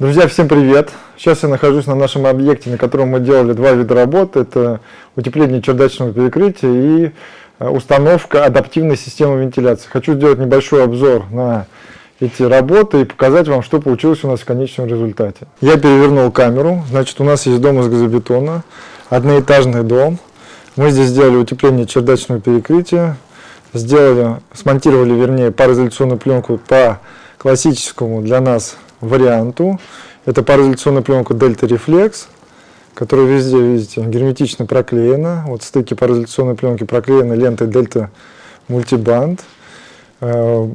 Друзья, всем привет! Сейчас я нахожусь на нашем объекте, на котором мы делали два вида работ. Это утепление чердачного перекрытия и э, установка адаптивной системы вентиляции. Хочу сделать небольшой обзор на эти работы и показать вам, что получилось у нас в конечном результате. Я перевернул камеру. Значит, у нас есть дом из газобетона, одноэтажный дом. Мы здесь сделали утепление чердачного перекрытия, сделали, смонтировали, вернее, пароизоляционную пленку по классическому для нас варианту. Это пароизоляционная пленка Delta Reflex, которая везде, видите, герметично проклеена. Вот стыки пароизоляционной пленки проклеены лентой Delta Multiband. Э,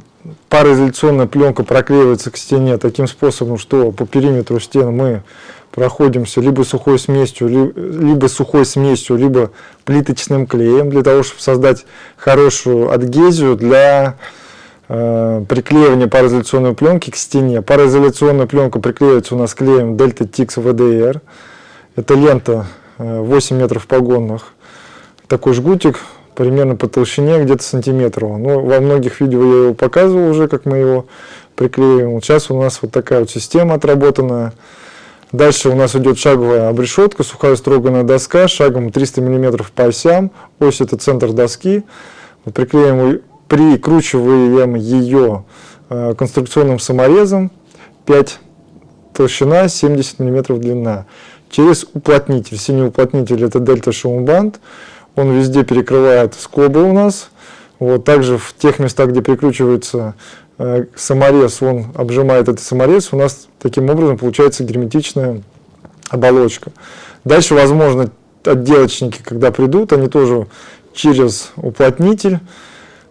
пароизоляционная пленка проклеивается к стене таким способом, что по периметру стен мы проходимся либо сухой смесью, либо сухой смесью, либо плиточным клеем, для того, чтобы создать хорошую адгезию для э, приклеивания пароизоляционной пленки к стене. Пароизоляционная пленка приклеивается у нас клеем Delta Tix VDR. Это лента э, 8 метров погонных. Такой жгутик примерно по толщине где-то сантиметров. Но во многих видео я его показывал уже, как мы его приклеиваем. Сейчас у нас вот такая вот система отработанная. Дальше у нас идет шаговая обрешетка, сухая строганная доска, шагом 300 мм по осям. Ось это центр доски. Вот приклеим, прикручиваем ее э, конструкционным саморезом. 5 толщина, 70 мм длина. Через уплотнитель. Синий уплотнитель это Show Band. Он везде перекрывает скобы у нас. Вот, также в тех местах, где прикручивается э, саморез, он обжимает этот саморез, у нас таким образом получается герметичная оболочка. Дальше, возможно, отделочники, когда придут, они тоже через уплотнитель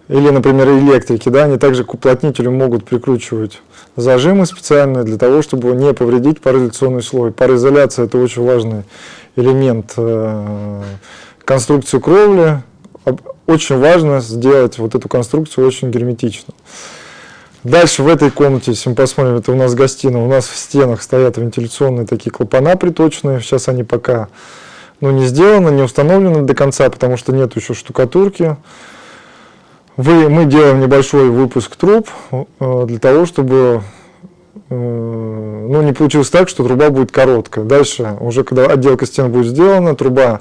или, например, электрики, да, они также к уплотнителю могут прикручивать зажимы специальные для того, чтобы не повредить пароизоляционный слой. Пароизоляция – это очень важный элемент э, конструкции кровли, очень важно сделать вот эту конструкцию очень герметичную. Дальше в этой комнате, если мы посмотрим, это у нас гостиная, у нас в стенах стоят вентиляционные такие клапана приточные. Сейчас они пока ну, не сделаны, не установлены до конца, потому что нет еще штукатурки. Вы, мы делаем небольшой выпуск труб э, для того, чтобы э, ну, не получилось так, что труба будет короткая. Дальше, уже когда отделка стен будет сделана, труба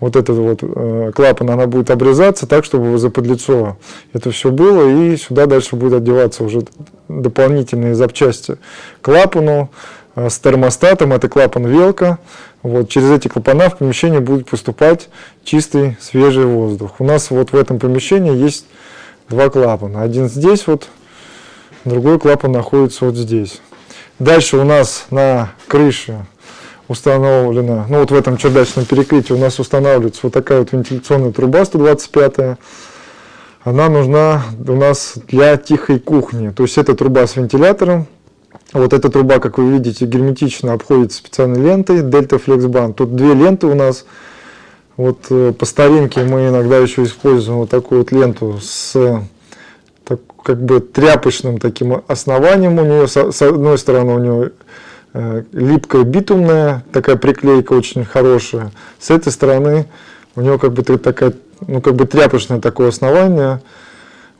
вот этот вот э, клапан, она будет обрезаться так, чтобы заподлицо это все было, и сюда дальше будет одеваться уже дополнительные запчасти клапану э, с термостатом, это клапан велка. Вот, через эти клапана в помещение будет поступать чистый свежий воздух. У нас вот в этом помещении есть два клапана. Один здесь вот, другой клапан находится вот здесь. Дальше у нас на крыше установлена, ну вот в этом чердачном перекрытии у нас устанавливается вот такая вот вентиляционная труба 125 она нужна у нас для тихой кухни. То есть это труба с вентилятором. Вот эта труба, как вы видите, герметично обходит специальной лентой Flex Band. Тут две ленты у нас. Вот э, по старинке мы иногда еще используем вот такую вот ленту с так, как бы тряпочным таким основанием у нее. С, одной стороны у нее Э, липкая битумная, такая приклейка очень хорошая. С этой стороны у него как бы такая, ну как бы тряпочное такое основание.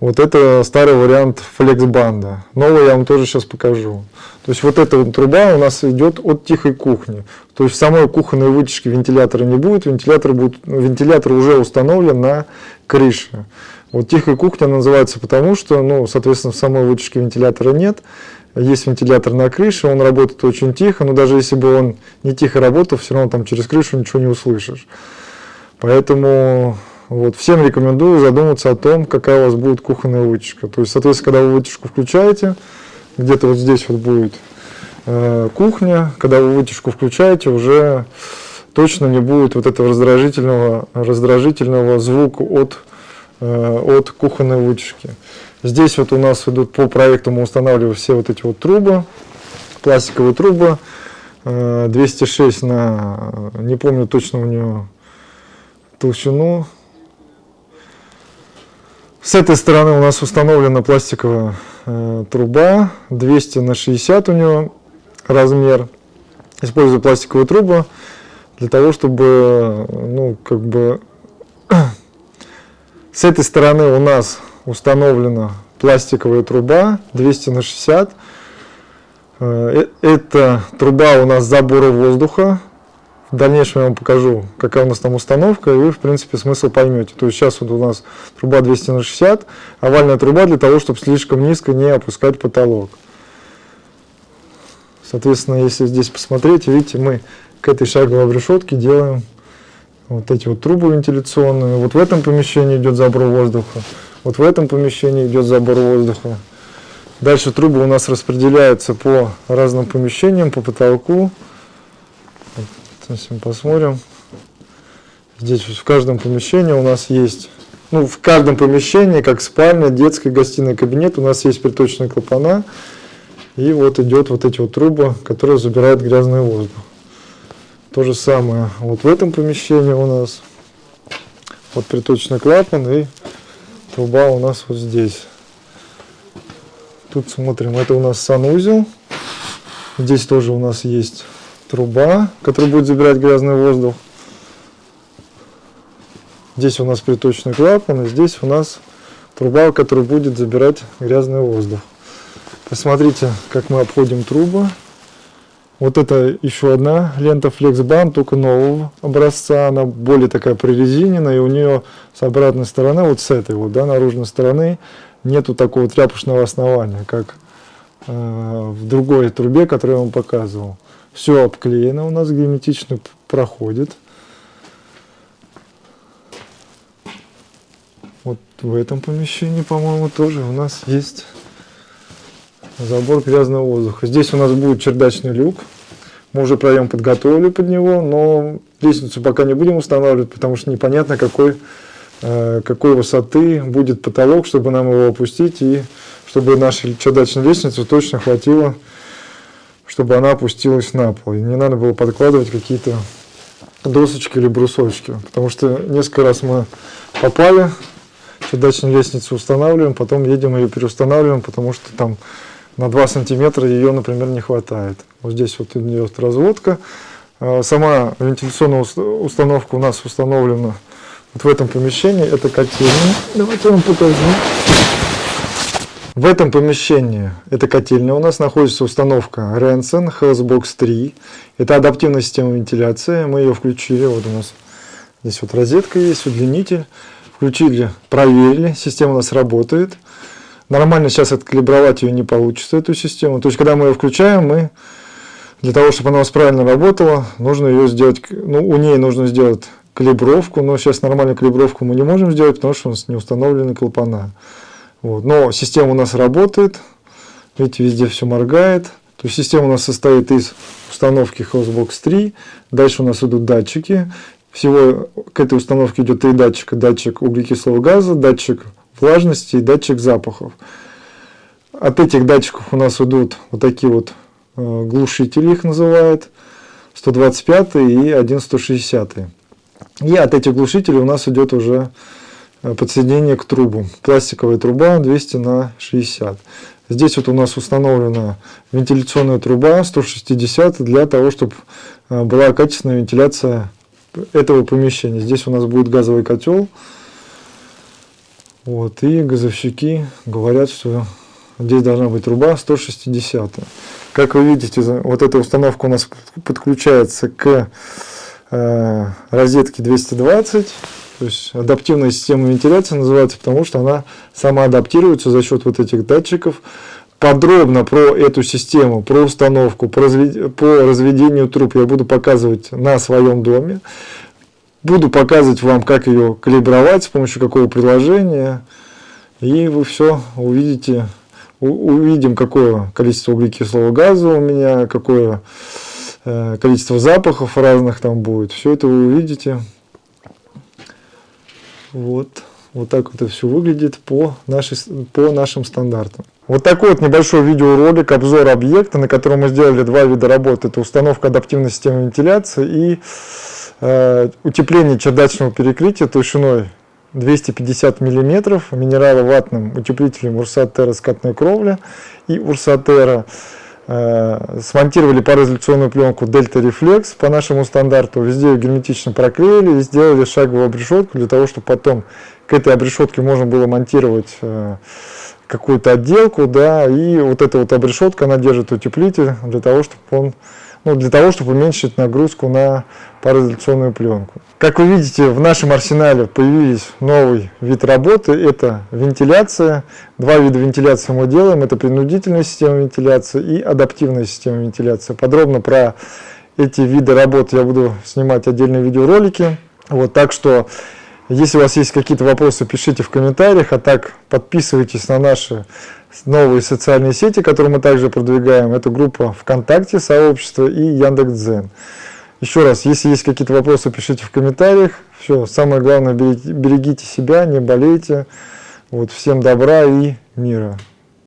Вот это старый вариант флексбанда. Новый я вам тоже сейчас покажу. То есть вот эта вот труба у нас идет от тихой кухни. То есть в самой кухонной вытяжке вентилятора не будет. Вентилятор, будет, вентилятор уже установлен на крыше. Вот тихая кухня называется потому, что, ну, соответственно, в самой вытяжке вентилятора нет есть вентилятор на крыше, он работает очень тихо, но даже если бы он не тихо работал, все равно там через крышу ничего не услышишь. Поэтому вот, всем рекомендую задуматься о том, какая у вас будет кухонная вытяжка. То есть, соответственно, когда вы вытяжку включаете, где-то вот здесь вот будет э, кухня, когда вы вытяжку включаете, уже точно не будет вот этого раздражительного, раздражительного звука от, э, от кухонной вытяжки. Здесь вот у нас идут по проекту, мы устанавливаем все вот эти вот трубы, пластиковые трубы, 206 э, на, не помню точно у нее толщину. С этой стороны у нас установлена пластиковая э, труба, 200 на 60 у нее размер. Использую пластиковую трубу для того, чтобы, ну, как бы, с этой стороны у нас установлена пластиковая труба 200 на 60. Э, это труба у нас забора воздуха. В дальнейшем я вам покажу, какая у нас там установка, и вы, в принципе, смысл поймете. То есть сейчас вот у нас труба 200 на 60, овальная труба для того, чтобы слишком низко не опускать потолок. Соответственно, если здесь посмотреть, видите, мы к этой шаговой решетке делаем вот эти вот трубы вентиляционные. Вот в этом помещении идет забор воздуха, вот в этом помещении идет забор воздуха. Дальше трубы у нас распределяются по разным помещениям, по потолку. Если мы посмотрим, здесь в каждом помещении у нас есть, ну, в каждом помещении, как спальня, детская, гостиная, кабинет, у нас есть приточные клапана. И вот идет вот эти вот трубы, которые забирают грязный воздух. То же самое вот в этом помещении у нас. Вот приточный клапан и труба у нас вот здесь. Тут смотрим, это у нас санузел. Здесь тоже у нас есть труба, которая будет забирать грязный воздух. Здесь у нас приточный клапан, и здесь у нас труба, которая будет забирать грязный воздух. Посмотрите, как мы обходим трубы. Вот это еще одна лента FlexBand, только нового образца. Она более такая прорезиненная, и у нее с обратной стороны, вот с этой вот, да, наружной стороны, нету такого тряпочного основания, как э, в другой трубе, которую я вам показывал. Все обклеено у нас, герметично проходит. Вот в этом помещении, по-моему, тоже у нас есть забор грязного воздуха. Здесь у нас будет чердачный люк. Мы уже проем подготовили под него, но лестницу пока не будем устанавливать, потому что непонятно, какой, э, какой высоты будет потолок, чтобы нам его опустить и чтобы нашей чердачной лестницы точно хватило чтобы она опустилась на пол. И не надо было подкладывать какие-то досочки или брусочки. Потому что несколько раз мы попали, чердачную лестницу устанавливаем, потом едем ее переустанавливаем, потому что там на 2 сантиметра ее, например, не хватает. Вот здесь вот идет разводка. А, сама вентиляционная установка у нас установлена вот в этом помещении. Это котельная. Давайте я вам покажу. В этом помещении, это котельная, у нас находится установка Rensen Healthbox 3. Это адаптивная система вентиляции. Мы ее включили. Вот у нас здесь вот розетка есть, удлинитель. Включили, проверили. Система у нас работает. Нормально сейчас откалибровать ее не получится, эту систему. То есть, когда мы ее включаем, мы для того, чтобы она у нас правильно работала, нужно ее сделать, ну, у ней нужно сделать калибровку, но сейчас нормальную калибровку мы не можем сделать, потому что у нас не установлены клапана. Вот. Но система у нас работает. Видите, везде все моргает. То есть система у нас состоит из установки Hostbox 3. Дальше у нас идут датчики. Всего к этой установке идет три датчика. Датчик углекислого газа, датчик влажности и датчик запахов. От этих датчиков у нас идут вот такие вот э, глушители, их называют. 125 и 1160. И от этих глушителей у нас идет уже подсоединение к трубу. Пластиковая труба 200 на 60. Здесь вот у нас установлена вентиляционная труба 160 для того, чтобы э, была качественная вентиляция этого помещения. Здесь у нас будет газовый котел. Вот, и газовщики говорят, что здесь должна быть труба 160. Как вы видите, вот эта установка у нас подключается к э, розетке 220 то есть адаптивная система вентиляции называется, потому что она самоадаптируется за счет вот этих датчиков. Подробно про эту систему, про установку, по, развед... по разведению труб я буду показывать на своем доме. Буду показывать вам, как ее калибровать, с помощью какого приложения. И вы все увидите, увидим, какое количество углекислого газа у меня, какое э, количество запахов разных там будет. Все это вы увидите. Вот. Вот так это все выглядит по, нашей, по нашим стандартам. Вот такой вот небольшой видеоролик, обзор объекта, на котором мы сделали два вида работы. Это установка адаптивной системы вентиляции и э, утепление чердачного перекрытия толщиной 250 мм, минераловатным утеплителем Урсатера скатная кровля и Урсатера смонтировали пароизоляционную пленку Delta Reflex по нашему стандарту, везде ее герметично проклеили и сделали шаговую обрешетку для того, чтобы потом к этой обрешетке можно было монтировать э, какую-то отделку, да, и вот эта вот обрешетка, она держит утеплитель для того, чтобы он, ну, для того, чтобы уменьшить нагрузку на пароизоляционную пленку. Как вы видите, в нашем арсенале появились новый вид работы, это вентиляция. Два вида вентиляции мы делаем, это принудительная система вентиляции и адаптивная система вентиляции. Подробно про эти виды работы я буду снимать отдельные видеоролики. Вот, так что если у вас есть какие-то вопросы, пишите в комментариях, а так подписывайтесь на наши новые социальные сети, которые мы также продвигаем. Это группа ВКонтакте, сообщество и Яндекс.Дзен. Еще раз, если есть какие-то вопросы, пишите в комментариях. Все, самое главное, берегите себя, не болейте. Вот, всем добра и мира.